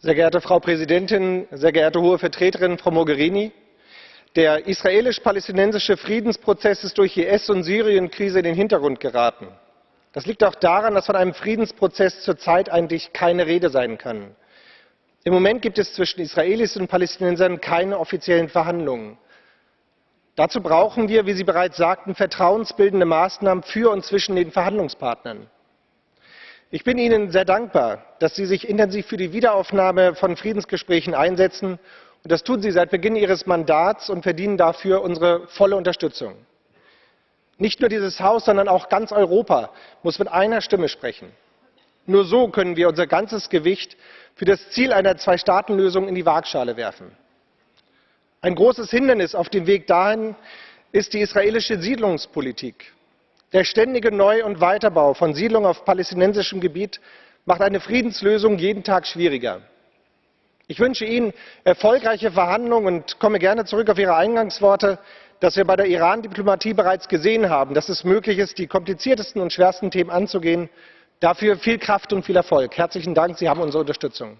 Sehr geehrte Frau Präsidentin, sehr geehrte Hohe Vertreterin Frau Mogherini! Der israelisch-palästinensische Friedensprozess ist durch IS und Syrien-Krise in den Hintergrund geraten. Das liegt auch daran, dass von einem Friedensprozess zurzeit eigentlich keine Rede sein kann. Im Moment gibt es zwischen Israelis und Palästinensern keine offiziellen Verhandlungen. Dazu brauchen wir, wie Sie bereits sagten, vertrauensbildende Maßnahmen für und zwischen den Verhandlungspartnern. Ich bin Ihnen sehr dankbar, dass Sie sich intensiv für die Wiederaufnahme von Friedensgesprächen einsetzen. Und das tun Sie seit Beginn Ihres Mandats und verdienen dafür unsere volle Unterstützung. Nicht nur dieses Haus, sondern auch ganz Europa muss mit einer Stimme sprechen. Nur so können wir unser ganzes Gewicht für das Ziel einer Zwei-Staaten-Lösung in die Waagschale werfen. Ein großes Hindernis auf dem Weg dahin ist die israelische Siedlungspolitik. Der ständige Neu- und Weiterbau von Siedlungen auf palästinensischem Gebiet macht eine Friedenslösung jeden Tag schwieriger. Ich wünsche Ihnen erfolgreiche Verhandlungen und komme gerne zurück auf Ihre Eingangsworte, dass wir bei der Iran-Diplomatie bereits gesehen haben, dass es möglich ist, die kompliziertesten und schwersten Themen anzugehen. Dafür viel Kraft und viel Erfolg. Herzlichen Dank, Sie haben unsere Unterstützung.